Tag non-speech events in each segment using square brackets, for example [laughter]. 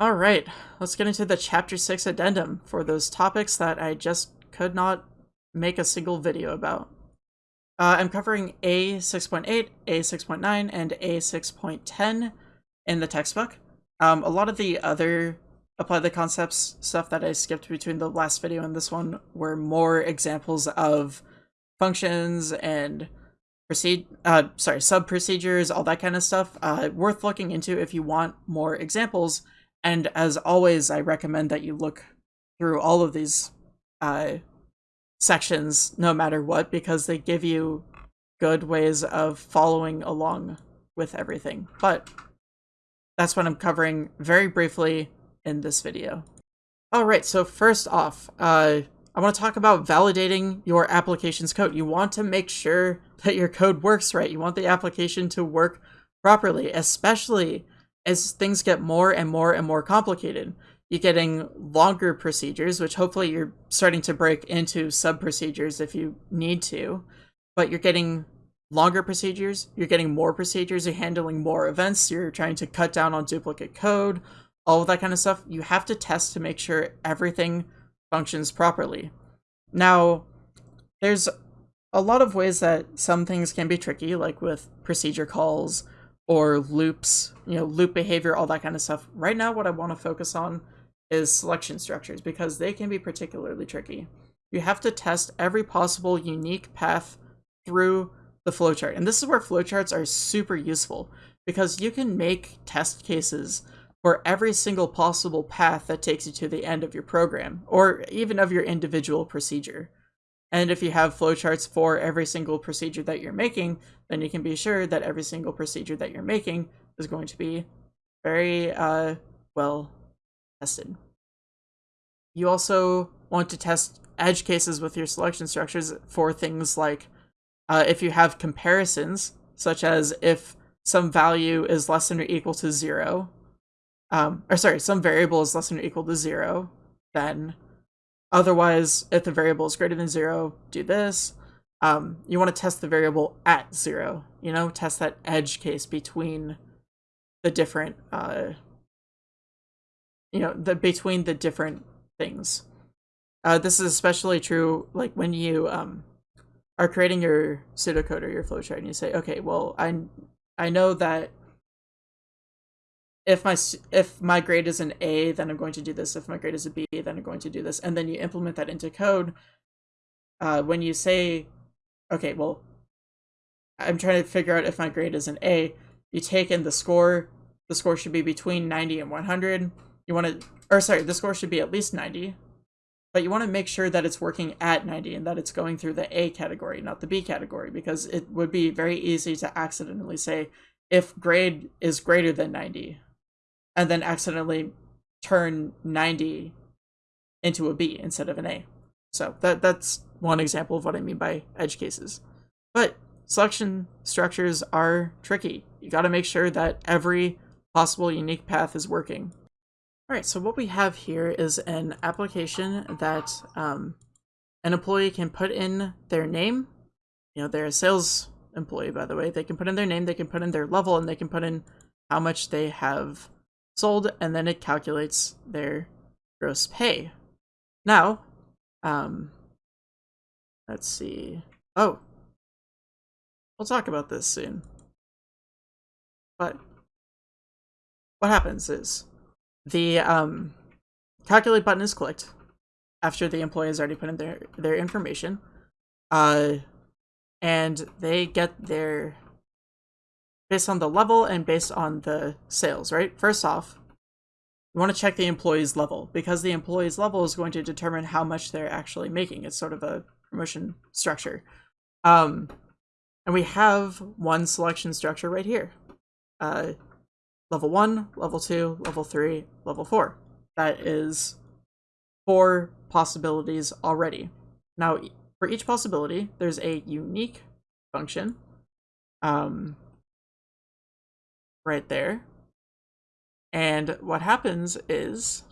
All right, let's get into the Chapter 6 addendum for those topics that I just could not make a single video about. Uh, I'm covering A6.8, A6.9, and A6.10 in the textbook. Um, a lot of the other apply the concepts stuff that I skipped between the last video and this one were more examples of functions and proceed uh sorry sub procedures all that kind of stuff uh worth looking into if you want more examples and as always i recommend that you look through all of these uh sections no matter what because they give you good ways of following along with everything but that's what i'm covering very briefly in this video all right so first off uh I want to talk about validating your application's code. You want to make sure that your code works right. You want the application to work properly, especially as things get more and more and more complicated. You're getting longer procedures, which hopefully you're starting to break into sub procedures if you need to, but you're getting longer procedures, you're getting more procedures, you're handling more events, you're trying to cut down on duplicate code, all of that kind of stuff. You have to test to make sure everything functions properly. Now, there's a lot of ways that some things can be tricky, like with procedure calls or loops, you know, loop behavior, all that kind of stuff. Right now, what I want to focus on is selection structures because they can be particularly tricky. You have to test every possible unique path through the flowchart. And this is where flowcharts are super useful because you can make test cases for every single possible path that takes you to the end of your program, or even of your individual procedure. And if you have flowcharts for every single procedure that you're making, then you can be sure that every single procedure that you're making is going to be very uh, well tested. You also want to test edge cases with your selection structures for things like uh, if you have comparisons, such as if some value is less than or equal to zero, um, or sorry, some variable is less than or equal to zero, then otherwise, if the variable is greater than zero, do this. Um, you want to test the variable at zero, you know, test that edge case between the different, uh, you know, the between the different things. Uh, this is especially true, like when you um, are creating your pseudocode or your flowchart, and you say, okay, well, I I know that if my if my grade is an A, then I'm going to do this. If my grade is a B, then I'm going to do this. And then you implement that into code. Uh, when you say, okay, well, I'm trying to figure out if my grade is an A, you take in the score. The score should be between 90 and 100. You want to, or sorry, the score should be at least 90. But you want to make sure that it's working at 90 and that it's going through the A category, not the B category, because it would be very easy to accidentally say, if grade is greater than 90, and then accidentally turn 90 into a B instead of an A. So that that's one example of what I mean by edge cases. But selection structures are tricky. You got to make sure that every possible unique path is working. All right, so what we have here is an application that um, an employee can put in their name. You know, they're a sales employee, by the way. They can put in their name, they can put in their level, and they can put in how much they have sold, and then it calculates their gross pay. Now, um, let's see. Oh, we'll talk about this soon. But what happens is the um, calculate button is clicked after the employee has already put in their, their information. Uh, and they get their based on the level and based on the sales, right? First off, you want to check the employee's level because the employee's level is going to determine how much they're actually making. It's sort of a promotion structure. Um, and we have one selection structure right here. Uh, level one, level two, level three, level four. That is four possibilities already. Now, for each possibility, there's a unique function. Um, right there. And what happens is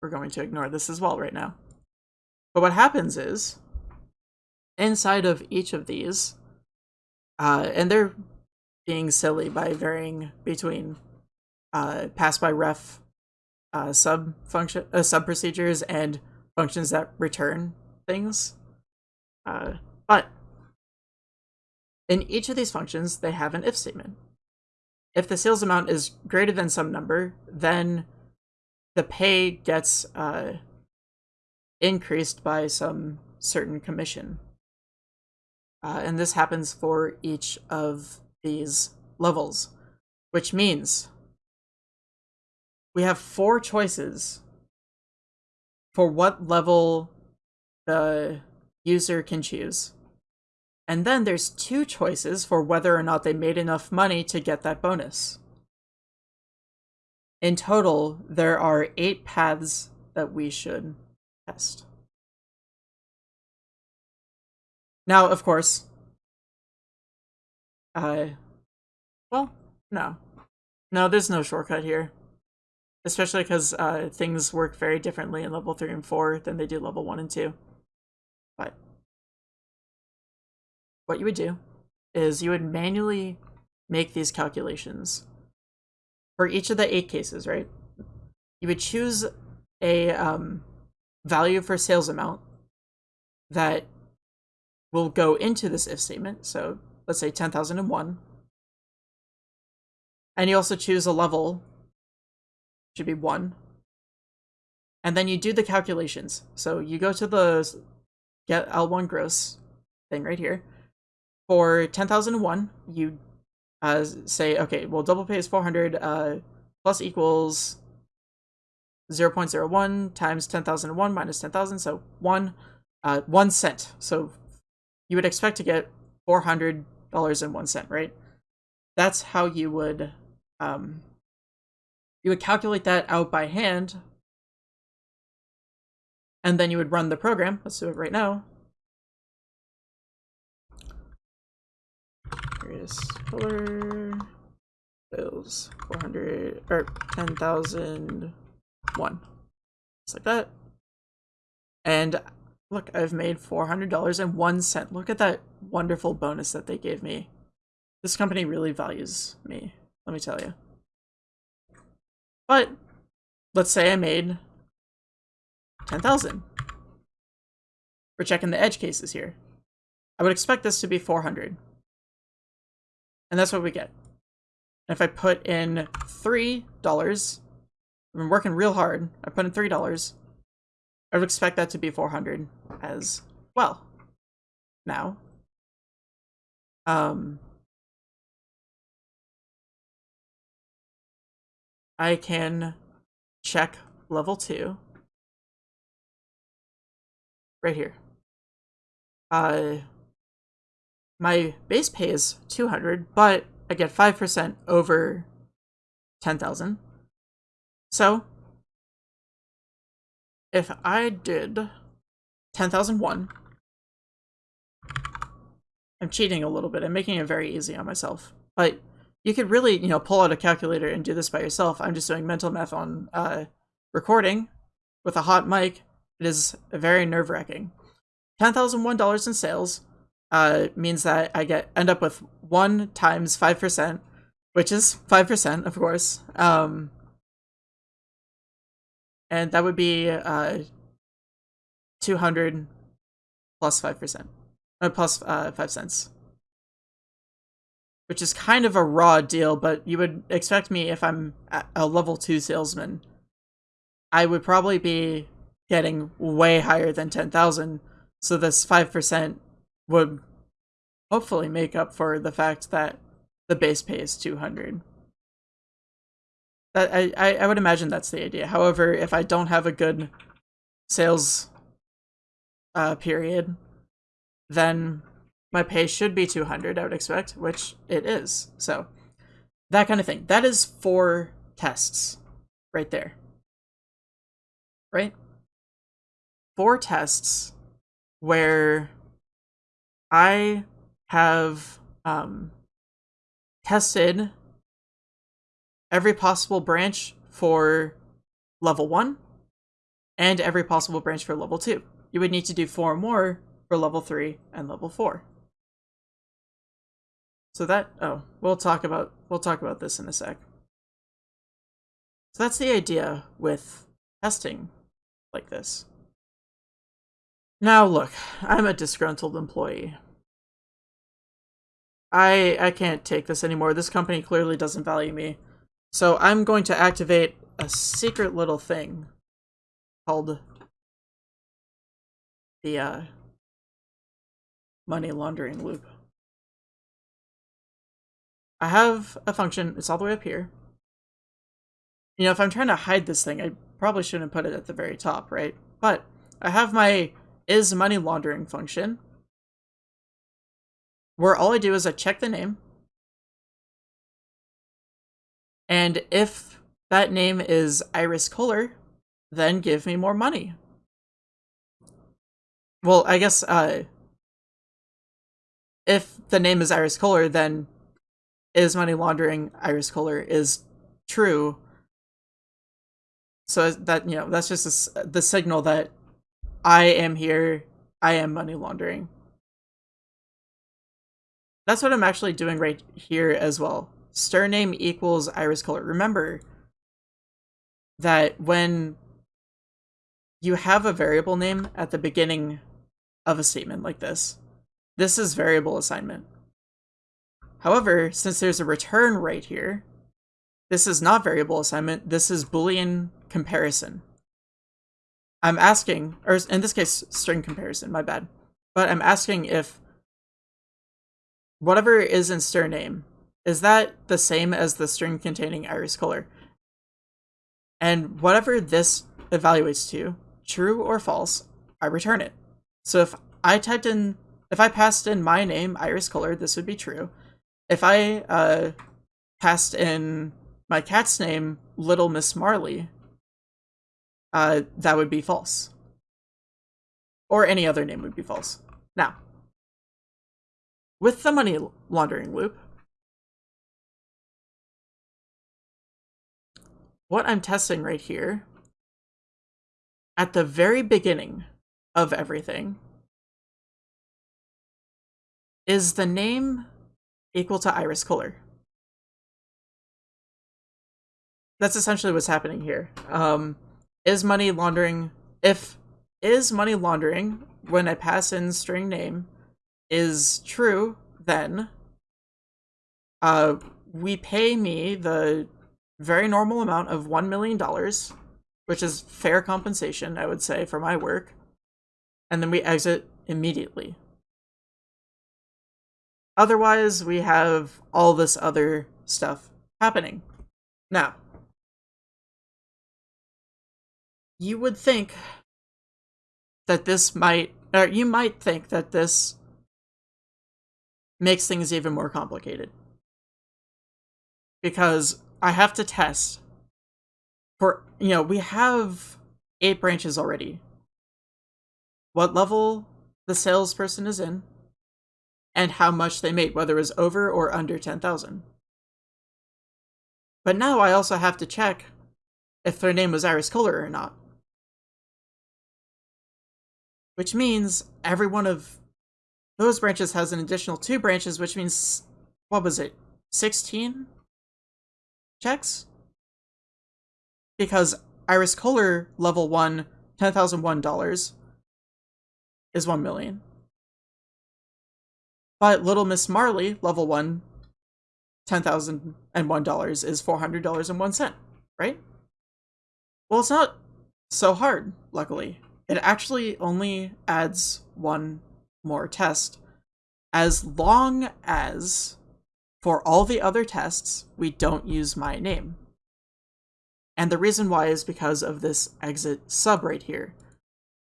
we're going to ignore this as well right now. But what happens is inside of each of these, uh, and they're being silly by varying between uh, pass by ref uh, sub function uh, sub procedures and functions that return things. Uh, but in each of these functions, they have an if statement. If the sales amount is greater than some number, then the pay gets uh, increased by some certain commission. Uh, and this happens for each of these levels, which means we have four choices for what level the user can choose. And then there's two choices for whether or not they made enough money to get that bonus. In total, there are eight paths that we should test. Now, of course, uh, well, no. No, there's no shortcut here. Especially because uh, things work very differently in level 3 and 4 than they do level 1 and 2. What you would do is you would manually make these calculations for each of the eight cases, right? You would choose a um, value for sales amount that will go into this if statement. So let's say 10,001. And you also choose a level, should be 1. And then you do the calculations. So you go to the get L1 gross thing right here. For 10,001, you uh, say, okay, well, double pay is 400 uh, plus equals 0 0.01 times 10,001 minus 10,000, so 1, uh, 1 cent. So you would expect to get $400 and 1 cent, right? That's how you would, um, you would calculate that out by hand, and then you would run the program. Let's do it right now. Various color bills 400 or 10,001. Just like that. And look, I've made $400 and one cent. Look at that wonderful bonus that they gave me. This company really values me, let me tell you. But let's say I made 10,000. We're checking the edge cases here. I would expect this to be 400. And that's what we get. And if I put in $3, I've been working real hard, I put in $3, I would expect that to be 400 as well. Now, um, I can check level 2 right here. Uh, my base pay is 200, but I get 5% over 10,000. So, if I did 10,001, I'm cheating a little bit. I'm making it very easy on myself. But you could really, you know, pull out a calculator and do this by yourself. I'm just doing mental math on uh, recording with a hot mic. It is very nerve-wracking. $10,001 in sales uh, means that I get end up with one times five percent, which is five percent, of course. Um, and that would be uh, two hundred plus five percent, uh, plus uh, five cents, which is kind of a raw deal. But you would expect me if I'm a level two salesman, I would probably be getting way higher than ten thousand. So this five percent would hopefully make up for the fact that the base pay is 200. That I, I, would imagine that's the idea. However, if I don't have a good sales uh, period, then my pay should be 200, I would expect, which it is. So, that kind of thing. That is four tests right there. Right? Four tests where I have um, tested every possible branch for level 1 and every possible branch for level 2. You would need to do four more for level 3 and level 4. So that oh, we'll talk about we'll talk about this in a sec. So that's the idea with testing like this. Now look, I'm a disgruntled employee. I I can't take this anymore. This company clearly doesn't value me. So I'm going to activate a secret little thing called the uh, money laundering loop. I have a function, it's all the way up here. You know, if I'm trying to hide this thing, I probably shouldn't put it at the very top, right? But I have my is money laundering function, where all I do is I check the name, and if that name is Iris Kohler, then give me more money. Well, I guess uh, if the name is Iris Kohler, then is money laundering Iris Kohler is true. So that you know that's just a, the signal that I am here. I am money laundering. That's what I'm actually doing right here as well. Stir name equals Iris Kohler. Remember that when you have a variable name at the beginning of a statement like this, this is variable assignment. However, since there's a return right here, this is not variable assignment, this is boolean comparison. I'm asking, or in this case, string comparison, my bad. But I'm asking if whatever is in stir name, is that the same as the string containing Iris Kohler? And whatever this evaluates to, true or false, I return it. So if I typed in, if I passed in my name, Iris Kohler, this would be true. If I uh, passed in my cat's name, Little Miss Marley, uh, that would be false. Or any other name would be false. Now, with the money laundering loop, what I'm testing right here, at the very beginning of everything, is the name equal to Iris Kohler? That's essentially what's happening here. Um, is money laundering, if is money laundering when I pass in string name is true, then uh, we pay me the very normal amount of $1 million, which is fair compensation, I would say, for my work. And then we exit immediately. Otherwise, we have all this other stuff happening. Now, you would think that this might, or you might think that this makes things even more complicated. Because I have to test for, you know, we have eight branches already. What level the salesperson is in, and how much they made, whether it was over or under 10,000. But now I also have to check if their name was Iris Kohler or not. Which means every one of those branches has an additional two branches, which means, what was it, 16 checks? Because Iris Kohler level 1, $10,001 is 1 million. But Little Miss Marley, level 1, $10,001 is $400.01, right? Well, it's not so hard, luckily. It actually only adds one more test as long as for all the other tests, we don't use my name. And the reason why is because of this exit sub right here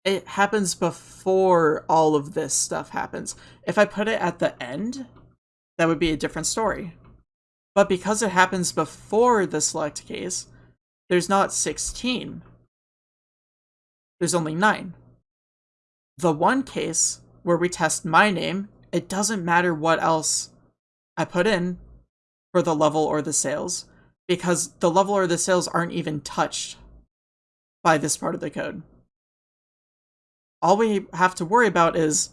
it happens before all of this stuff happens. If I put it at the end, that would be a different story. But because it happens before the select case, there's not 16. There's only 9. The one case where we test my name, it doesn't matter what else I put in for the level or the sales, because the level or the sales aren't even touched by this part of the code all we have to worry about is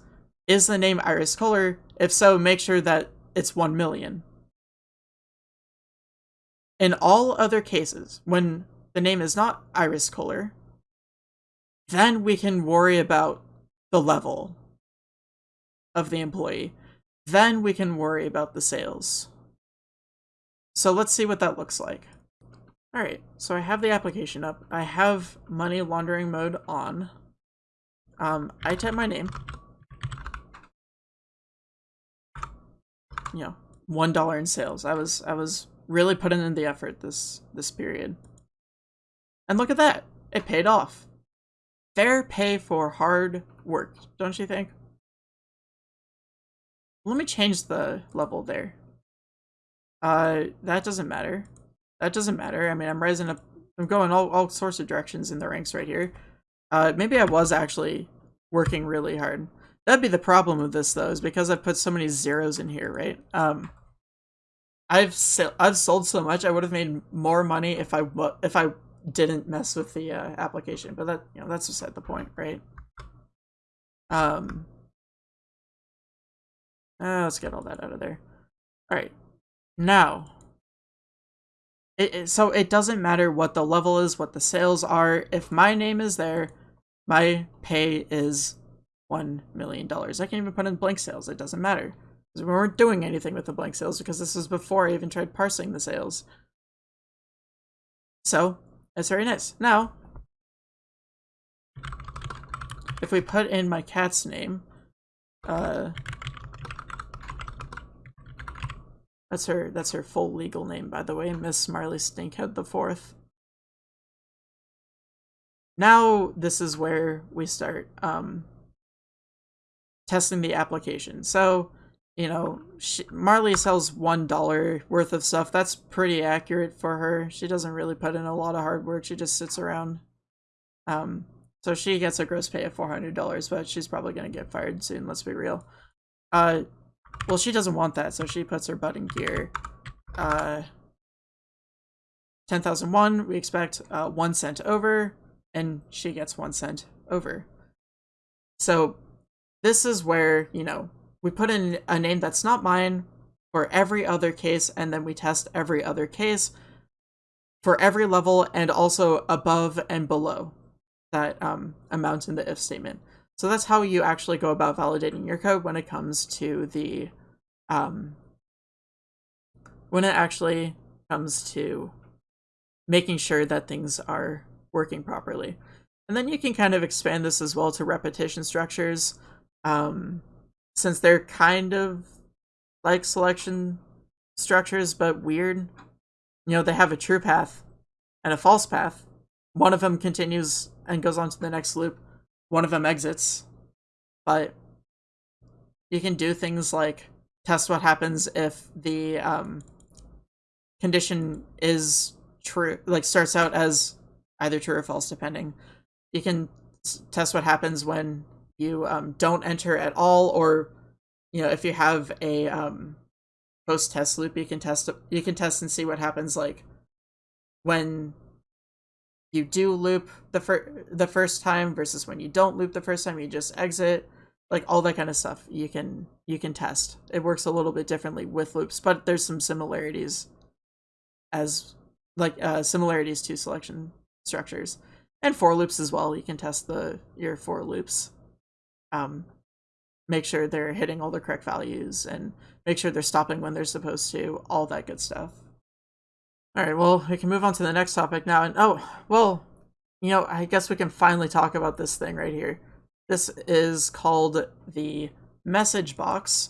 is the name Iris Kohler? If so, make sure that it's 1 million. In all other cases, when the name is not Iris Kohler, then we can worry about the level of the employee. Then we can worry about the sales. So let's see what that looks like. Alright, so I have the application up. I have money laundering mode on. Um, I type my name. You know, one dollar in sales. I was I was really putting in the effort this this period. And look at that. It paid off. Fair pay for hard work, don't you think? Let me change the level there. Uh, that doesn't matter. That doesn't matter. I mean, I'm rising up. I'm going all, all sorts of directions in the ranks right here. Uh, maybe I was actually working really hard. That'd be the problem with this, though, is because I've put so many zeros in here, right? Um, I've I've sold so much, I would have made more money if I if I didn't mess with the uh, application. But that you know that's beside the point, right? Um, uh, let's get all that out of there. All right, now it, it, so it doesn't matter what the level is, what the sales are. If my name is there, my pay is $1 million. I can't even put in blank sales. It doesn't matter. Because we weren't doing anything with the blank sales because this was before I even tried parsing the sales. So, it's very nice. Now, if we put in my cat's name, uh, That's her that's her full legal name, by the way, Miss Marley Stinkhead the Fourth. Now this is where we start um, testing the application. So, you know, she, Marley sells one dollar worth of stuff. That's pretty accurate for her. She doesn't really put in a lot of hard work. She just sits around. Um, so she gets a gross pay of four hundred dollars, but she's probably gonna get fired soon. Let's be real. Uh, well, she doesn't want that, so she puts her butt in gear. Uh, 10,001, we expect uh, one cent over, and she gets one cent over. So this is where, you know, we put in a name that's not mine for every other case, and then we test every other case for every level and also above and below that um, amount in the if statement. So that's how you actually go about validating your code when it comes to the, um, when it actually comes to making sure that things are working properly. And then you can kind of expand this as well to repetition structures, um, since they're kind of like selection structures, but weird. You know, they have a true path and a false path. One of them continues and goes on to the next loop one of them exits. But you can do things like test what happens if the um, condition is true, like starts out as either true or false, depending. You can test what happens when you um, don't enter at all, or you know if you have a um, post test loop, you can test you can test and see what happens like when you do loop the fir- the first time versus when you don't loop the first time you just exit like all that kind of stuff you can you can test. It works a little bit differently with loops but there's some similarities as like uh, similarities to selection structures. And for loops as well you can test the your for loops um make sure they're hitting all the correct values and make sure they're stopping when they're supposed to all that good stuff Alright, well, we can move on to the next topic now. And oh, well, you know, I guess we can finally talk about this thing right here. This is called the message box.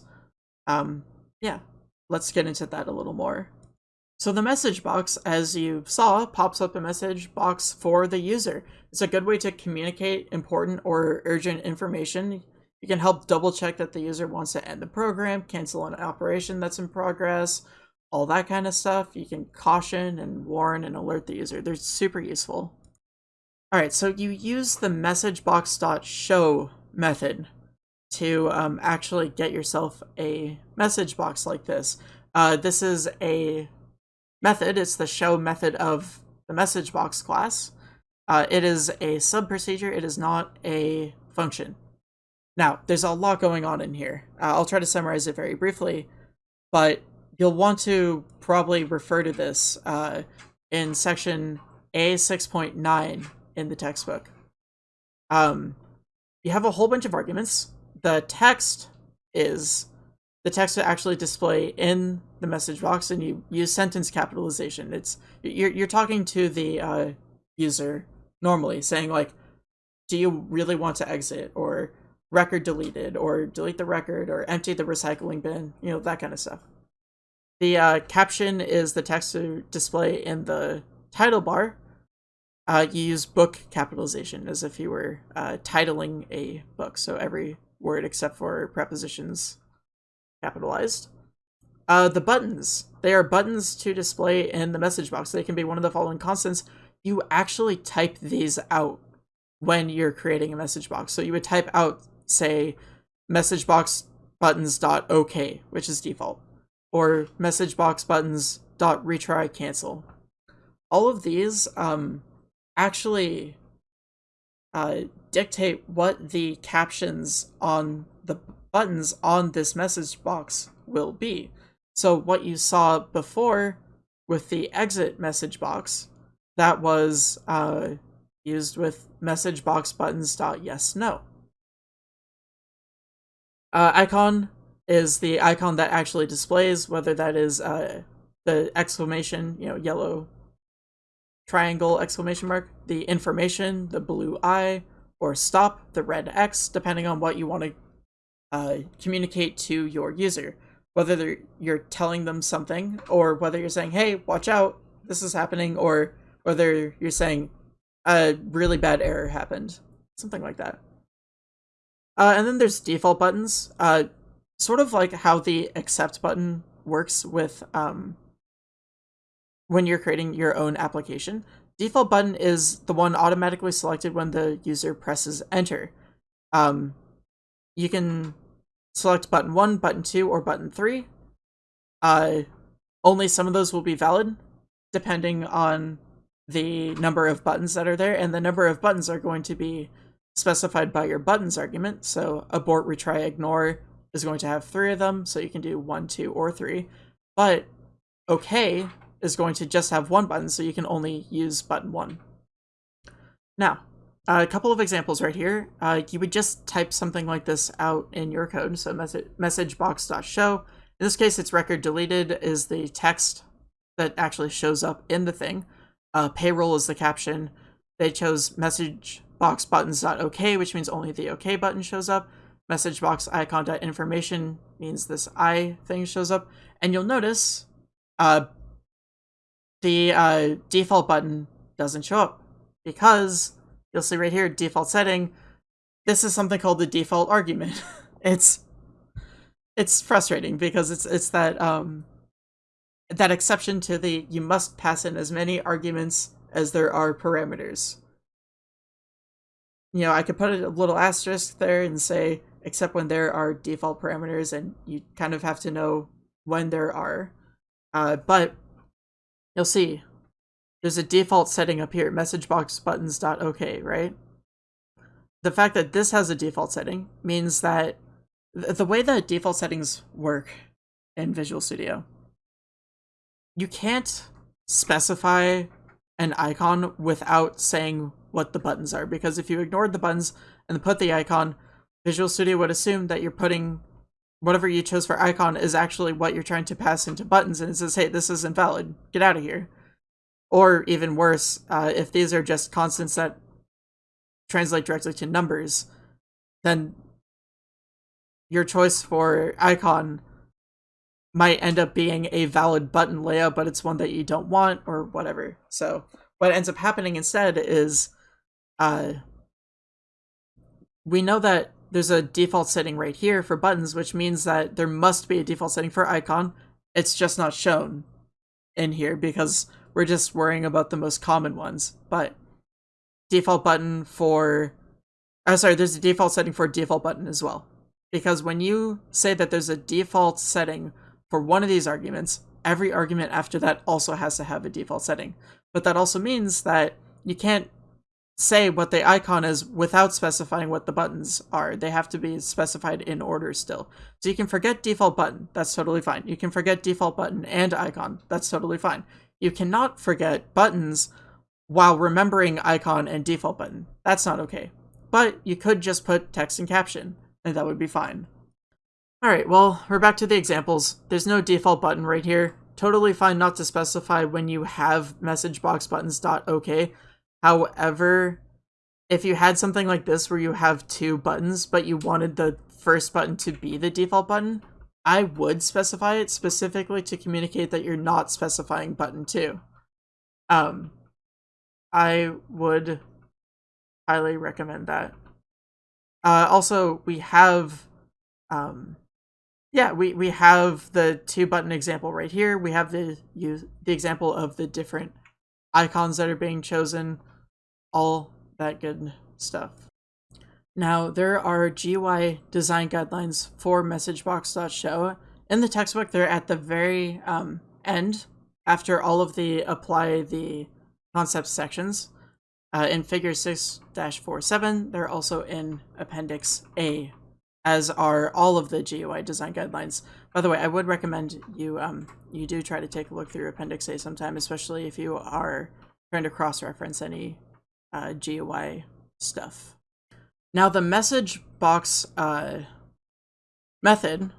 Um, yeah, let's get into that a little more. So the message box, as you saw, pops up a message box for the user. It's a good way to communicate important or urgent information. You can help double check that the user wants to end the program, cancel an operation that's in progress, all that kind of stuff. You can caution and warn and alert the user. They're super useful. All right, so you use the messagebox.show method to um, actually get yourself a message box like this. Uh, this is a method. It's the show method of the message box class. Uh, it is a sub procedure. It is not a function. Now, there's a lot going on in here. Uh, I'll try to summarize it very briefly. but you'll want to probably refer to this uh, in section A6.9 in the textbook. Um, you have a whole bunch of arguments. The text is the text to actually display in the message box, and you use sentence capitalization. It's you're you're talking to the uh, user normally, saying like, "Do you really want to exit?" or "record deleted," or "delete the record," or "empty the recycling bin." You know that kind of stuff. The uh, caption is the text to display in the title bar. Uh, you use book capitalization as if you were uh, titling a book, so every word except for prepositions capitalized. Uh, the buttons. They are buttons to display in the message box. They can be one of the following constants. You actually type these out when you're creating a message box. So you would type out, say, message box buttons dot okay, which is default, or message box buttons dot retry cancel. All of these um, actually uh, dictate what the captions on the buttons on this message box will be. So what you saw before with the exit message box, that was uh, used with message box buttons dot yes no. Uh, icon is the icon that actually displays whether that is uh, the exclamation, you know, yellow triangle exclamation mark, the information, the blue eye, or stop, the red X, depending on what you want to uh, communicate to your user whether you're telling them something or whether you're saying, hey, watch out, this is happening, or whether you're saying a really bad error happened, something like that. Uh, and then there's default buttons, uh, sort of like how the accept button works with um, when you're creating your own application. Default button is the one automatically selected when the user presses enter. Um, you can select button 1, button 2, or button 3. Uh, only some of those will be valid, depending on the number of buttons that are there, and the number of buttons are going to be specified by your buttons argument. So abort, retry, ignore is going to have three of them, so you can do 1, 2, or 3. But OK is going to just have one button, so you can only use button 1. Now, uh, a couple of examples right here. Uh, you would just type something like this out in your code. So message, message box.show. In this case, it's record deleted is the text that actually shows up in the thing. Uh, payroll is the caption. They chose message box buttons buttons.ok, which means only the OK button shows up. Message box icon.information means this I thing shows up. And you'll notice uh, the uh, default button doesn't show up because you'll see right here, default setting. This is something called the default argument. [laughs] it's it's frustrating because it's it's that um that exception to the you must pass in as many arguments as there are parameters. You know, I could put a little asterisk there and say except when there are default parameters and you kind of have to know when there are. Uh, but you'll see there's a default setting up here, messageboxbuttons.ok, right? The fact that this has a default setting means that the way that default settings work in Visual Studio, you can't specify an icon without saying what the buttons are, because if you ignored the buttons and put the icon, Visual Studio would assume that you're putting whatever you chose for icon is actually what you're trying to pass into buttons, and it says, hey, this is invalid, get out of here. Or even worse, uh, if these are just constants that translate directly to numbers, then your choice for icon might end up being a valid button layout, but it's one that you don't want or whatever. So what ends up happening instead is uh, we know that there's a default setting right here for buttons, which means that there must be a default setting for icon. It's just not shown in here because we're just worrying about the most common ones. But default button for, oh sorry, there's a default setting for default button as well. Because when you say that there's a default setting for one of these arguments, every argument after that also has to have a default setting. But that also means that you can't say what the icon is without specifying what the buttons are. They have to be specified in order still. So you can forget default button. That's totally fine. You can forget default button and icon. That's totally fine. You cannot forget buttons while remembering icon and default button. That's not okay. But you could just put text and caption, and that would be fine. Alright, well, we're back to the examples. There's no default button right here. Totally fine not to specify when you have message box buttons dot okay. However, if you had something like this where you have two buttons, but you wanted the first button to be the default button, I would specify it specifically to communicate that you're not specifying button 2. Um, I would highly recommend that. Uh, also, we have, um, yeah, we, we have the two button example right here. We have the, use, the example of the different icons that are being chosen all that good stuff. Now, there are GUI design guidelines for MessageBox.show. In the textbook, they're at the very um, end, after all of the apply the concept sections. Uh, in Figure 6-47, they're also in Appendix A, as are all of the GUI design guidelines. By the way, I would recommend you um, you do try to take a look through Appendix A sometime, especially if you are trying to cross-reference any uh, GUI stuff. Now the message box uh, method,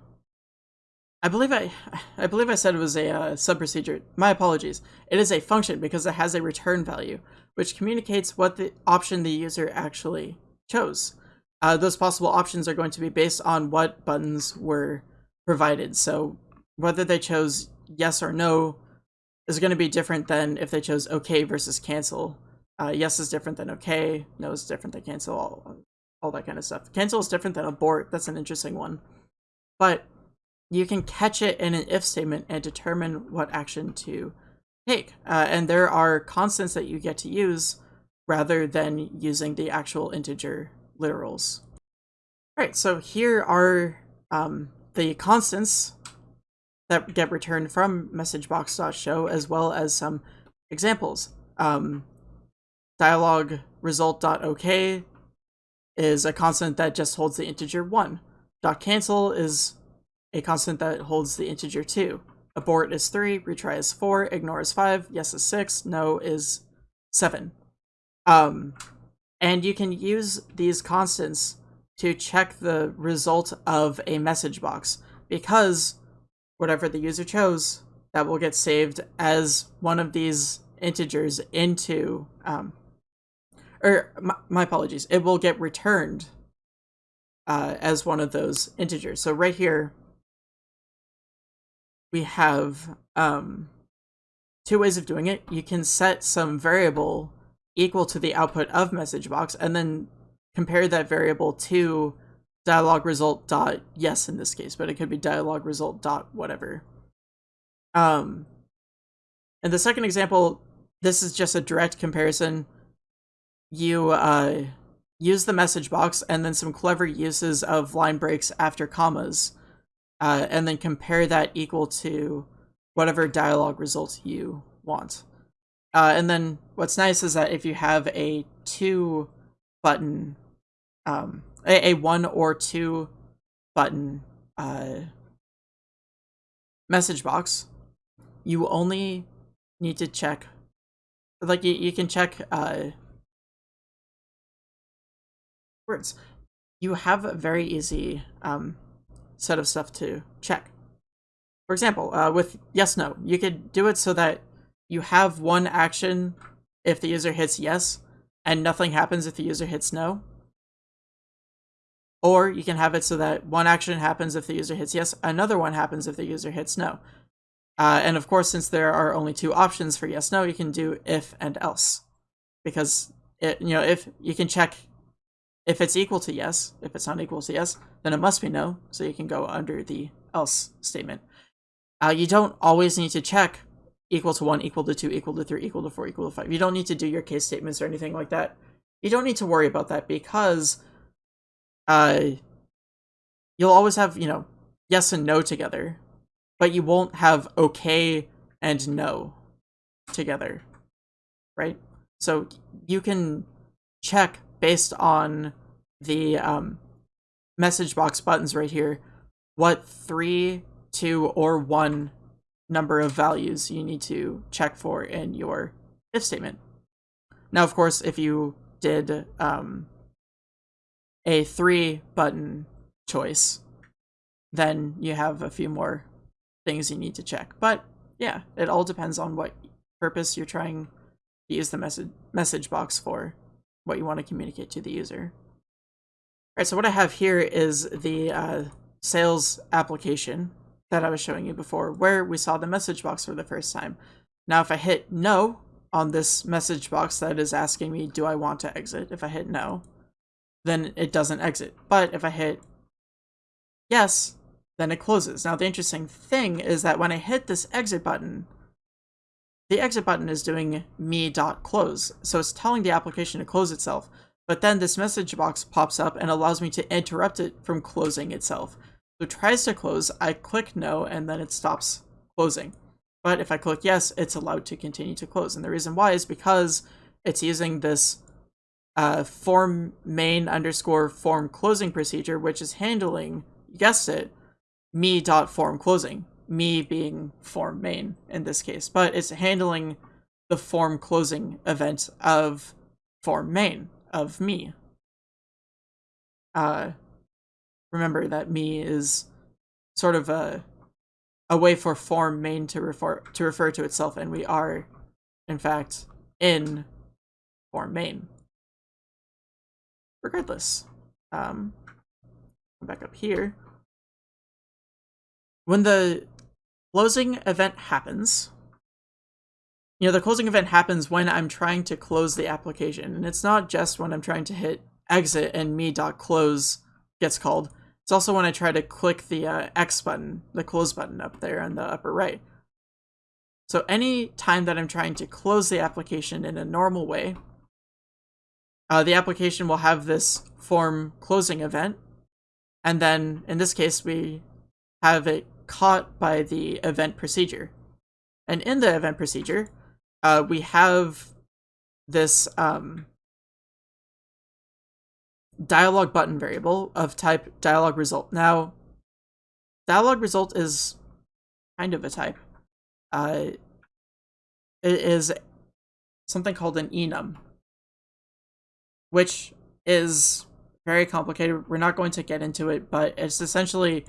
I believe I, I believe I said it was a uh, subprocedure. My apologies. It is a function because it has a return value, which communicates what the option the user actually chose. Uh, those possible options are going to be based on what buttons were provided. So whether they chose yes or no is going to be different than if they chose OK versus cancel. Uh, yes is different than okay. No is different than cancel. All, all that kind of stuff. Cancel is different than abort. That's an interesting one. But you can catch it in an if statement and determine what action to take. Uh, and there are constants that you get to use rather than using the actual integer literals. All right, so here are um, the constants that get returned from messagebox.show as well as some examples. Um, dialog result.ok is a constant that just holds the integer 1. Dot cancel is a constant that holds the integer 2. Abort is 3, retry is 4, ignore is 5, yes is 6, no is 7. Um, and you can use these constants to check the result of a message box because whatever the user chose, that will get saved as one of these integers into um, or my, my apologies, it will get returned uh, as one of those integers. So right here, we have um, two ways of doing it. You can set some variable equal to the output of message box and then compare that variable to dialog result dot yes in this case, but it could be dialog result dot whatever. Um, and the second example, this is just a direct comparison you uh, use the message box and then some clever uses of line breaks after commas, uh, and then compare that equal to whatever dialogue result you want. Uh, and then what's nice is that if you have a two button, um, a, a one or two button uh, message box, you only need to check, like you, you can check uh, words, you have a very easy um, set of stuff to check. For example, uh, with yes, no, you could do it so that you have one action if the user hits yes, and nothing happens if the user hits no. Or you can have it so that one action happens if the user hits yes, another one happens if the user hits no. Uh, and of course, since there are only two options for yes, no, you can do if and else. Because, it, you know, if you can check if it's equal to yes, if it's not equal to yes, then it must be no, so you can go under the else statement. Uh, you don't always need to check equal to 1, equal to 2, equal to 3, equal to 4, equal to 5. You don't need to do your case statements or anything like that. You don't need to worry about that because uh, you'll always have, you know, yes and no together, but you won't have okay and no together, right? So you can check based on the um, message box buttons right here what three, two, or one number of values you need to check for in your if statement. Now, of course, if you did um, a three button choice, then you have a few more things you need to check. But yeah, it all depends on what purpose you're trying to use the message message box for, what you want to communicate to the user. All right, so what I have here is the uh, sales application that I was showing you before, where we saw the message box for the first time. Now, if I hit no on this message box that is asking me, do I want to exit? If I hit no, then it doesn't exit. But if I hit yes, then it closes. Now, the interesting thing is that when I hit this exit button, the exit button is doing me.close. So it's telling the application to close itself. But then this message box pops up and allows me to interrupt it from closing itself. So it tries to close, I click no, and then it stops closing. But if I click yes, it's allowed to continue to close. And the reason why is because it's using this uh, form main underscore form closing procedure, which is handling, you guessed it, me dot form closing. Me being form main in this case, but it's handling the form closing event of form main of me. Uh, remember that me is sort of a a way for form main to refer to refer to itself, and we are, in fact, in form main. Regardless, um, back up here. When the closing event happens, you know, the closing event happens when I'm trying to close the application. And it's not just when I'm trying to hit exit and me.close gets called. It's also when I try to click the uh, X button, the close button up there in the upper right. So any time that I'm trying to close the application in a normal way, uh, the application will have this form closing event. And then in this case, we have it caught by the event procedure. And in the event procedure, uh, we have this um, dialog button variable of type dialog result. Now, dialog result is kind of a type. Uh, it is something called an enum, which is very complicated. We're not going to get into it, but it's essentially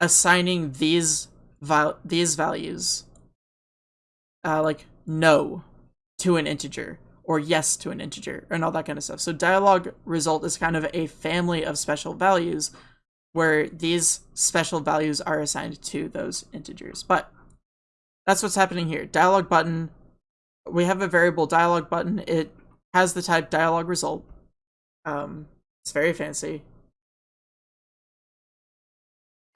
assigning these val these values, uh, like no to an integer or yes to an integer and all that kind of stuff. So dialog result is kind of a family of special values where these special values are assigned to those integers. But that's what's happening here. Dialog button, we have a variable dialog button. It has the type dialog result. Um, it's very fancy.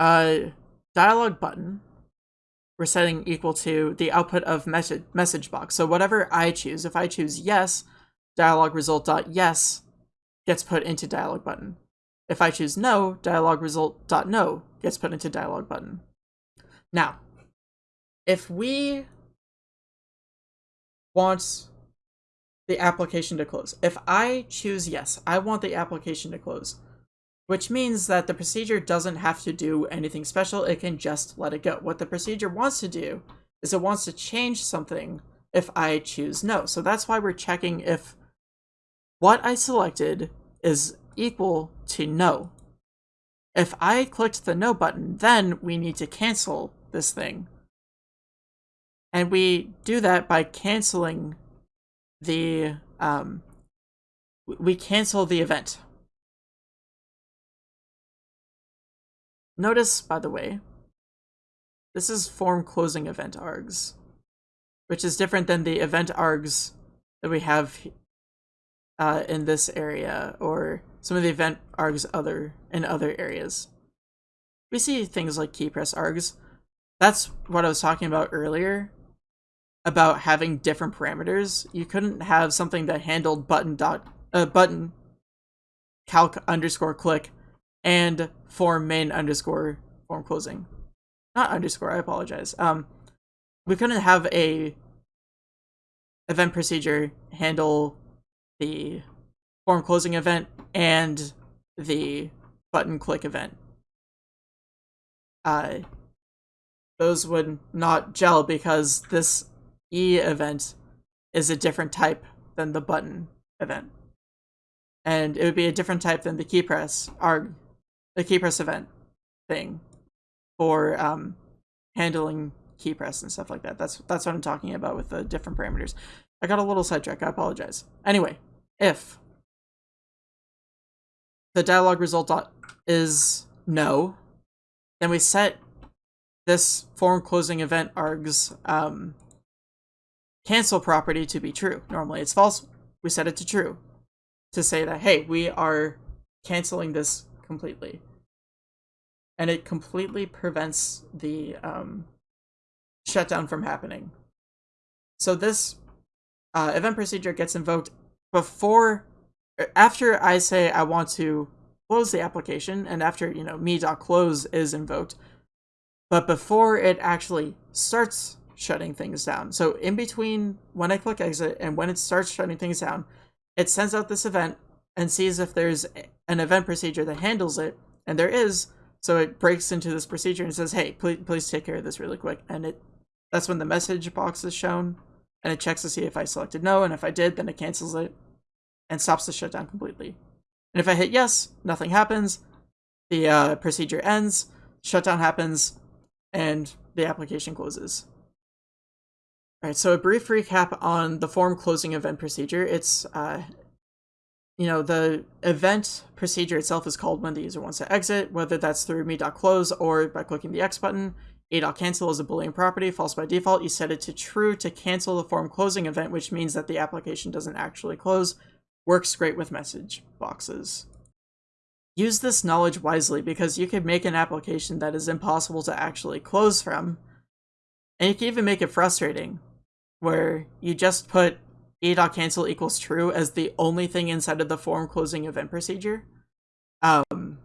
Uh, dialog button we're setting equal to the output of message message box. So whatever I choose, if I choose yes, dialog result dot yes gets put into dialog button. If I choose no, dialog result dot no gets put into dialog button. Now, if we want the application to close, if I choose yes, I want the application to close which means that the procedure doesn't have to do anything special, it can just let it go. What the procedure wants to do is it wants to change something if I choose no. So that's why we're checking if what I selected is equal to no. If I clicked the no button, then we need to cancel this thing. And we do that by canceling the, um, we cancel the event. Notice, by the way, this is form closing event args, which is different than the event args that we have uh, in this area or some of the event args other in other areas. We see things like key press args. That's what I was talking about earlier about having different parameters. You couldn't have something that handled button dot uh, button calc underscore click and form main underscore form closing. Not underscore, I apologize. Um, we couldn't have a event procedure handle the form closing event and the button click event. Uh, those would not gel because this E event is a different type than the button event. And it would be a different type than the key press arg the key press event thing for um, handling key press and stuff like that. That's that's what I'm talking about with the different parameters. I got a little sidetracked. I apologize. Anyway, if the dialog result dot is no, then we set this form closing event args um, cancel property to be true. Normally it's false. We set it to true to say that, hey, we are canceling this completely. And it completely prevents the um, shutdown from happening. So this uh, event procedure gets invoked before, after I say I want to close the application, and after, you know, me.close is invoked, but before it actually starts shutting things down. So in between when I click exit and when it starts shutting things down, it sends out this event and sees if there's an event procedure that handles it, and there is, so it breaks into this procedure and says, hey, please, please take care of this really quick, and it that's when the message box is shown, and it checks to see if I selected no, and if I did, then it cancels it and stops the shutdown completely. And if I hit yes, nothing happens, the uh, procedure ends, shutdown happens, and the application closes. Alright, so a brief recap on the form closing event procedure. It's, uh, you know, the event procedure itself is called when the user wants to exit, whether that's through me.close or by clicking the X button. A.cancel is a Boolean property, false by default. You set it to true to cancel the form closing event, which means that the application doesn't actually close. Works great with message boxes. Use this knowledge wisely because you could make an application that is impossible to actually close from. And you can even make it frustrating, where you just put a.cancel equals true as the only thing inside of the form closing event procedure. Um,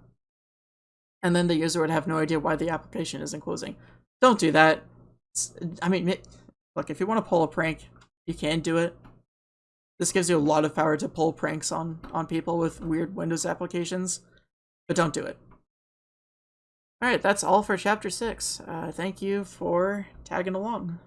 and then the user would have no idea why the application isn't closing. Don't do that. It's, I mean, look, if you want to pull a prank, you can do it. This gives you a lot of power to pull pranks on, on people with weird Windows applications, but don't do it. Alright, that's all for Chapter 6. Uh, thank you for tagging along.